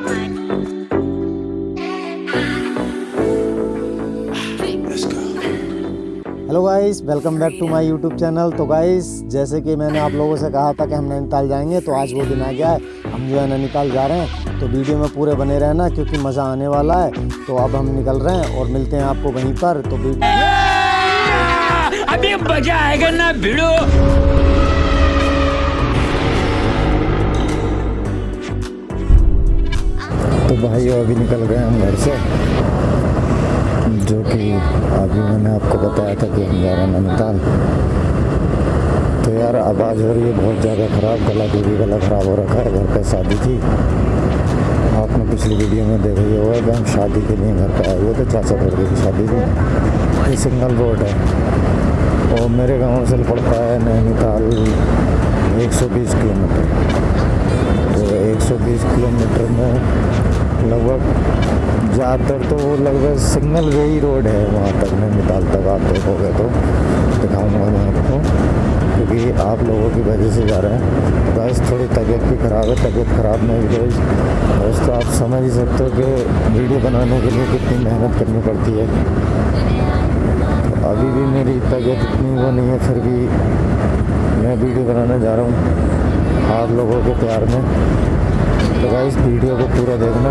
Hello guys welcome back to my YouTube channel तो guys जैसे कि मैंने आप लोगों से कहा था कि हम नैनीताल जाएँगे तो आज वो दिन आ गया है। हम जो है नैनीताल जा रहे हैं। तो वीडियो में पूरे बने रहना क्योंकि मज़ा आने वाला है। तो अब हम निकल रहे हैं और मिलते हैं आपको वहीं पर। तो अभी मज़ा आएगा ना भिड़ो। तो भाई अभी निकल गए हम घर से, जो कि अभी मैंने आपको बताया था कि हम जा रहे हैं नैनीताल। तो यार आवाज़ हो रही है, बहुत ज़्यादा ख़राब, गला भी गला ख़राब हो रखा है, घर पे शादी थी। आपने पिछली वीडियो में देखा ही होगा कि हम शादी के लिए घर पे आए हुए थे, चाचा लड़के की शादी थी। ये सिंगल रोड है। और मेरे गाँव से पड़ता है नैनीताल 120 किलोमीटर। तो 120 किलोमीटर में लगभग ज़्यादातर तो वो लगभग सिंगल वे ही रोड है वहाँ तक। नैनीताल तक आप देखोगे तो दिखाऊँगा मैं आपको, क्योंकि आप लोगों की वजह से जा रहे हैं। बस थोड़ी तबीयत भी ख़राब है, तबीयत ख़राब में भी बस तो आप समझ ही सकते हो कि वीडियो बनाने के लिए कितनी मेहनत करनी पड़ती है। तो अभी भी मेरी तबीयत इतनी वो नहीं है, फिर भी मैं वीडियो बनाने जा रहा हूँ आप लोगों के प्यार में। तो इस वीडियो को पूरा देखना।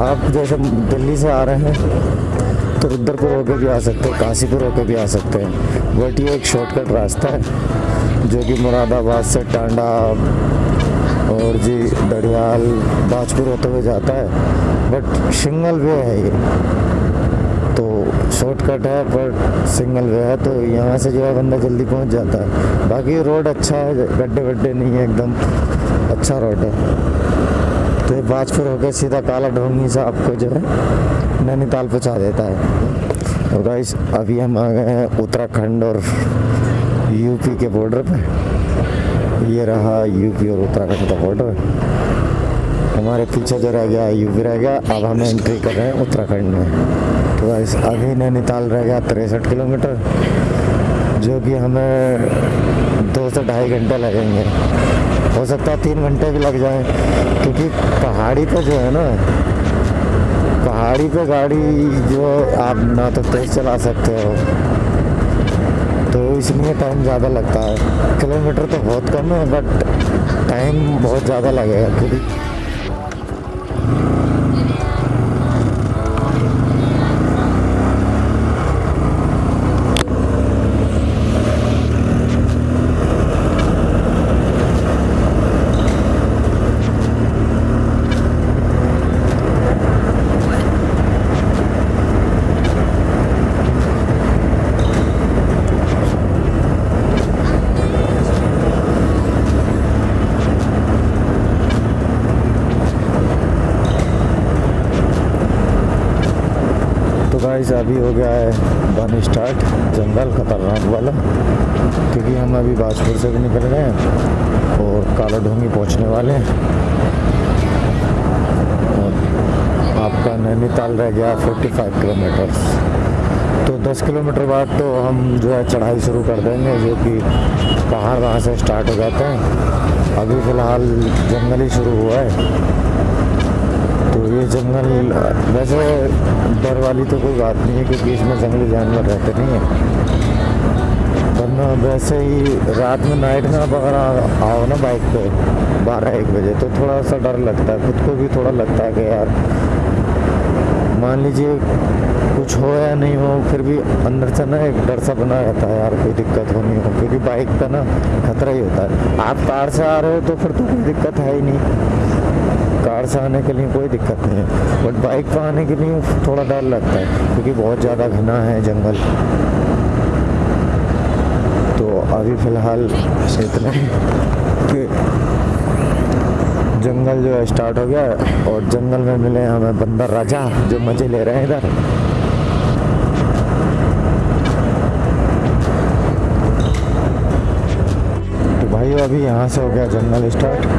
आप जैसे दिल्ली से आ रहे हैं तो रुद्रपुर होकर भी आ सकते हैं, काशीपुर होकर भी आ सकते हैं। बट ये एक शॉर्टकट रास्ता है, जो कि मुरादाबाद से टांडा और जी दड़ियाल बाजपुर होते हुए जाता है। बट सिंगल वे है ये। तो शॉर्टकट है पर सिंगल वे है तो यहाँ से जो है बंदा जल्दी पहुँच जाता है। बाकी रोड अच्छा है गड्ढे वड्ढे नहीं है, एकदम अच्छा रोड है। तो बाजपुर होकर सीधा काला ढोंगी से आपको जो है नैनीताल पहुँचा देता है। और गाइस अभी हम आ गए हैं उत्तराखंड और यूपी के बॉर्डर पे। ये रहा यूपी और उत्तराखंड का बॉर्डर हमारे पीछे जो रह गया यूपी रह गया, अब हम एंट्री कर रहे हैं उत्तराखंड में। तो गाइस अभी नैनीताल रह गया तिरसठ किलोमीटर, जो कि हमें दो से ढाई घंटे लगेंगे। हो सकता है तीन घंटे भी लग जाए, क्योंकि पहाड़ी पे जो है ना, पहाड़ी पे गाड़ी जो आप ना तो तेज़ चला सकते हो। तो इसलिए टाइम ज़्यादा लगता है। किलोमीटर तो बहुत कम है बट टाइम बहुत ज़्यादा लगेगा। क्योंकि गाइस अभी हो गया है, बन स्टार्ट जंगल, खतरनाक वाला। क्योंकि हम अभी बाजपुर से भी निकल गए हैं और काला ढोंगी पहुँचने वाले हैं। और आपका नैनीताल रह गया 45 किलोमीटर तो 10 किलोमीटर बाद तो हम जो है चढ़ाई शुरू कर देंगे, जो कि पहाड़ वहाँ से स्टार्ट हो जाते हैं। अभी फ़िलहाल जंगल ही शुरू हुआ है। तो ये जंगल। वैसे डर वाली तो कोई बात नहीं है, क्योंकि इसमें जंगली जानवर रहते नहीं हैं। वरना वैसे ही रात में नाइट में आप अगर आओ ना बाइक पे बारह एक बजे तो थोड़ा सा डर लगता है, खुद को भी थोड़ा लगता है कि यार, मान लीजिए कुछ हो या नहीं हो, फिर भी अंदर से ना एक डर सा बना रहता है, यार कोई दिक्कत हो नहीं हो, क्योंकि बाइक का ना खतरा ही होता है। आप कार से आ रहे हो तो फिर तो कोई दिक्कत है ही नहीं। कार से आने के लिए कोई दिक्कत नहीं है। बट बाइक पर आने के लिए थोड़ा डर लगता है, क्योंकि बहुत ज़्यादा घना है जंगल। तो अभी फ़िलहाल इतना कि जंगल जो है स्टार्ट हो गया और जंगल में मिले हमें बंदर राजा, जो मज़े ले रहे हैं इधर। तो भाई, अभी यहाँ से हो गया जंगल स्टार्ट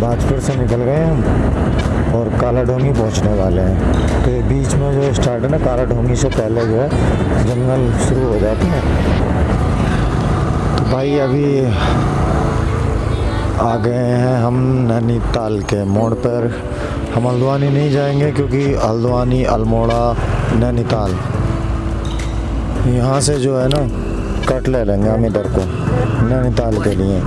बाजपुर से निकल गए हम और काला ढोंगी पहुँचने वाले हैं। तो बीच में जो स्टार्ट है ना काला ढोंगी से पहले जो है, जंगल शुरू हो जाते हैं। तो भाई अभी आ गए हैं हम नैनीताल के मोड़ पर। हम हल्द्वानी नहीं जाएँगे क्योंकि हल्द्वानी, अल्मोड़ा, नैनीताल। यहाँ से जो है ना, कट ले लेंगे हम इधर को, नैनीताल के लिए।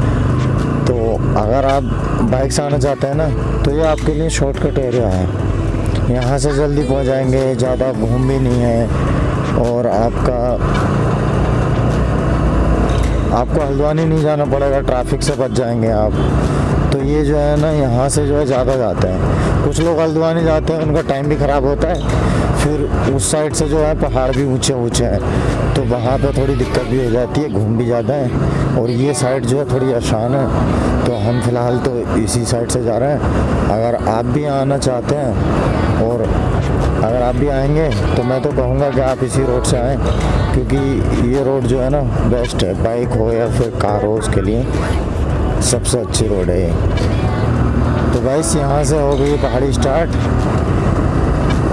अगर आप बाइक से आना चाहते हैं ना तो ये आपके लिए शॉर्टकट एरिया है। यहाँ से जल्दी पहुँच जाएँगे, ज़्यादा घूम भी नहीं है, और आपका, आपको हल्द्वानी नहीं जाना पड़ेगा ट्रैफ़िक से बच जाएँगे आप। तो ये जो है ना, यहाँ से जो है ज़्यादा जाते हैं। कुछ लोग हल्द्वानी जाते हैं, उनका टाइम भी ख़राब होता है फिर उस साइड से जो है, पहाड़ भी ऊँचे ऊँचे हैं। तो वहाँ पे थोड़ी दिक्कत भी हो जाती है, घूम भी ज़्यादा है। और ये साइड जो है, थोड़ी आसान है। तो हम फ़िलहाल तो इसी साइड से जा रहे हैं। अगर आप भी आना चाहते हैं, और अगर आप भी आएँगे तो मैं तो कहूँगा कि आप इसी रोड से आएँ। क्योंकि ये रोड जो है ना बेस्ट है। बाइक हो या फिर कार हो, उसके लिए सबसे अच्छी रोड है ये। तो गाइस यहाँ से हो गई पहाड़ी स्टार्ट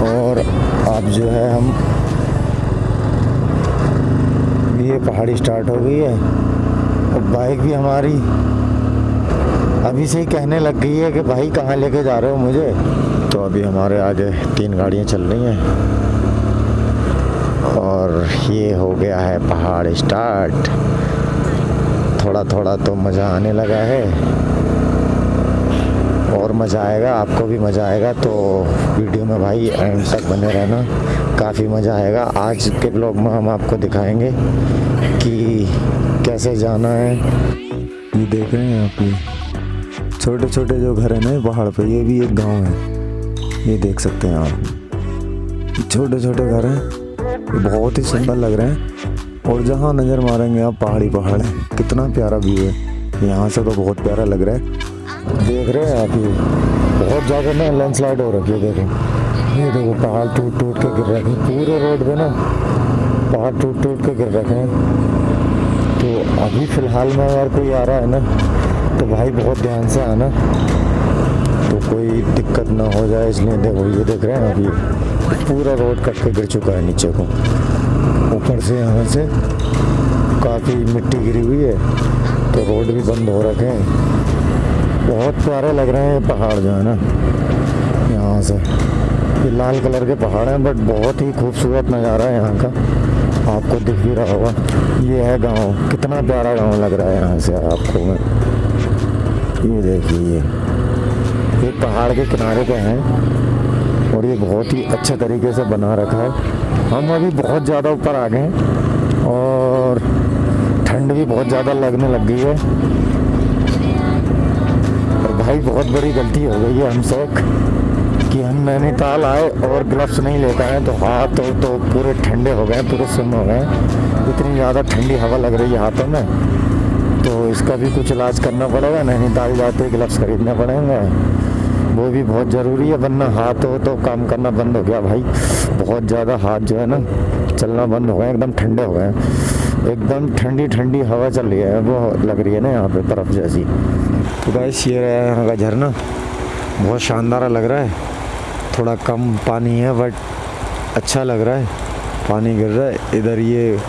और अब जो है हम ये पहाड़ी स्टार्ट हो गई है। और बाइक भी हमारी अभी से ही कहने लग गई है कि भाई कहाँ लेके जा रहे हो मुझे? तो अभी हमारे आगे तीन गाड़ियाँ चल रही हैं। और ये हो गया है पहाड़ स्टार्ट थोड़ा थोड़ा तो मज़ा आने लगा है। और मज़ा आएगा, आपको भी मज़ा आएगा। तो वीडियो में भाई एंड तक बने रहना। काफ़ी मज़ा आएगा। आज के ब्लॉग में हम आपको दिखाएँगे कि कैसे जाना है। ये देख रहे हैं आप ये छोटे छोटे जो घर हैं ना, पहाड़ पे, ये भी एक गाँव है। ये देख सकते हैं आप। छोटे छोटे घर हैं। बहुत ही सुंदर लग रहे हैं। और जहाँ नज़र मारेंगे आप, पहाड़ी पहाड़ है। कितना प्यारा व्यू है। यहाँ से तो बहुत प्यारा लग रहा है। देख रहे हैं आप ये। बहुत ज़्यादा ना लैंडस्लाइड हो रखी है, देखो। ये देखो, पहाड़ टूट टूट के गिर रखे हैं। पूरे रोड पे ना पहाड़ टूट टूट के गिर रखे हैं। तो अभी फ़िलहाल में अगर कोई आ रहा है ना तो भाई बहुत ध्यान से आना। तो कोई दिक्कत ना हो जाए, इसलिए देखो, ये देख रहे हैं अभी पूरा रोड कट के गिर चुका है नीचे को। ऊपर से यहाँ से काफ़ी मिट्टी गिरी हुई है। तो रोड भी बंद हो रखे हैं। बहुत प्यारे लग रहे हैं ये पहाड़ जो है ना। यहाँ से। ये लाल कलर के पहाड़ हैं बट बहुत ही खूबसूरत नज़ारा है यहाँ का। आपको दिख भी रहा होगा। ये है गाँव। कितना प्यारा गाँव लग रहा है यहाँ से आपको। मैं ये देखिए ये। पहाड़ के किनारे पे हैं। और ये बहुत ही अच्छे तरीके से बना रखा है। हम अभी बहुत ज़्यादा ऊपर आ गए हैं। और ठंड भी बहुत ज़्यादा लगने लग गई है। भाई बहुत बड़ी गलती हो गई है हमसे कि हम नैनीताल आए और ग्लव्स नहीं लेकर आए तो हाथ तो, तो पूरे ठंडे हो गए पूरे सुन हो गए। इतनी ज़्यादा ठंडी हवा लग रही है हाथों में तो इसका भी कुछ इलाज करना पड़ेगा नैनीताल जाते ग्लव्स खरीदने पड़ेंगे। वो भी बहुत ज़रूरी है वरना हाथ हो तो काम करना बंद हो गया भाई। बहुत ज़्यादा हाथ जो है ना चलना बंद हो गए एकदम ठंडे हो गए। एकदम ठंडी ठंडी हवा चल रही है वो लग रही है ना यहाँ पे तरफ़ जैसी। तो गाइस ये रहा यहाँ का झरना। बहुत शानदार लग रहा है। थोड़ा कम पानी है बट अच्छा लग रहा है। पानी गिर रहा है। इधर ये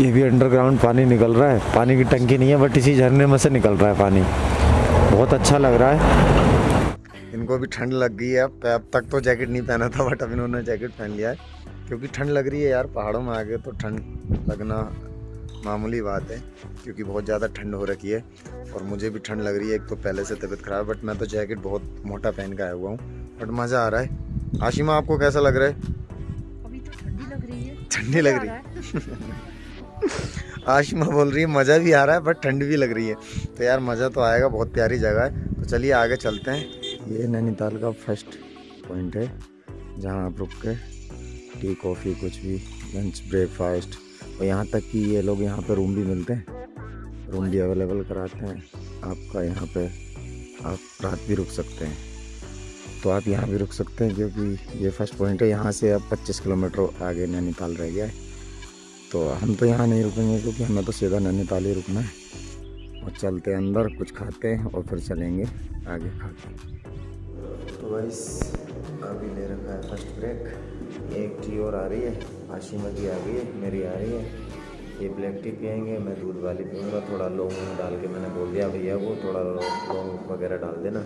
ये भी अंडरग्राउंड पानी निकल रहा है। पानी की टंकी नहीं है बट इसी झरने में से निकल रहा है पानी। बहुत अच्छा लग रहा है। इनको भी ठंड लग गई है। अब अब तक तो जैकेट नहीं पहना था बट अब इन्होंने जैकेट पहन लिया है। क्योंकि ठंड लग रही है यार, पहाड़ों में आगे तो ठंड लगना मामूली बात है क्योंकि बहुत ज़्यादा ठंड हो रखी है और मुझे भी ठंड लग रही है एक तो पहले से तबीयत ख़राब है बट मैं तो जैकेट बहुत मोटा पहन के आया हुआ हूँ बट मज़ा आ रहा है। आशिमा आपको कैसा लग रहा है? अभी तो ठंडी लग रही है। ठंडी लग रही है। आशिमा बोल रही है मज़ा भी आ रहा है बट ठंड भी लग रही है। तो यार मज़ा तो आएगा बहुत प्यारी जगह है। तो चलिए आगे चलते हैं। ये नैनीताल का फ़र्स्ट पॉइंट है जहाँ आप रुक के टी कॉफ़ी कुछ भी लंच ब्रेकफास्ट और यहाँ तक कि ये लोग यहाँ पे रूम भी मिलते हैं। रूम भी अवेलेबल कराते हैं। आपका यहाँ पे आप रात भी रुक सकते हैं। तो आप यहाँ भी रुक सकते हैं क्योंकि ये फ़र्स्ट पॉइंट है। यहाँ से आप 25 किलोमीटर आगे नैनीताल रह गया है। तो हम तो यहाँ नहीं रुकेंगे क्योंकि हमें तो सीधा नैनीताल ही रुकना है। और चलते हैं अंदर, कुछ खाते हैं और फिर चलेंगे आगे खाते हैं। तो वाइस अभी ले रखा है फ़र्स्ट ब्रेक एक टी और आ रही है। आशिमा की आ गई है, मेरी आ रही है। ये ब्लैक टी पियेंगे, मैं दूध वाली पीऊँगा, थोड़ा लौंग डाल के मैंने बोल दिया, भैया वो थोड़ा लौंग लौंग वगैरह डाल देना।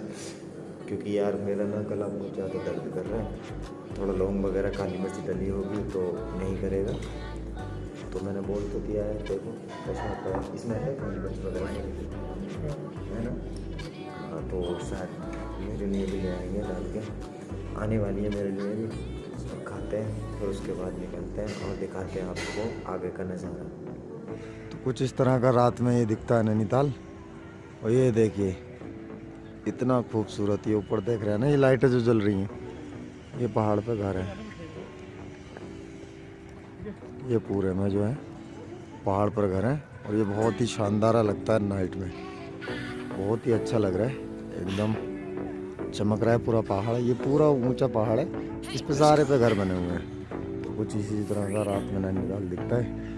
क्योंकि यार मेरा ना गला बहुत ज़्यादा दर्द कर रहा है। थोड़ा लौंग वगैरह काली मिर्च डली होगी तो नहीं करेगा। तो मैंने बोल तो दिया है, देखो कैसा होता है, इसमें है काली मिर्च वगैरह? है ना? हाँ तो शायद मेरे लिए भी ले आएँगे डाल के। आने वाली है मेरे लिए भी। खाते हैं, फिर उसके बाद निकलते हैं और दिखाते हैं आपको आगे का नज़ारा। तो कुछ इस तरह का रात में ये दिखता है नैनीताल। और ये देखिए, इतना खूबसूरत ये ऊपर देख रहे हैं ना, ये लाइटें जो जल रही हैं, ये पहाड़ पे घर है। ये पूरे में जो है, पहाड़ पर घर है और ये बहुत ही शानदार लगता है नाइट में। बहुत ही अच्छा लग रहा है, एकदम। चमक रहा है, पूरा पहाड़ ये पूरा ऊँचा पहाड़ है, इस पे सारे पे घर बने हुए हैं। तो कुछ इसी तरह का रात में नैनीताल दिखता है।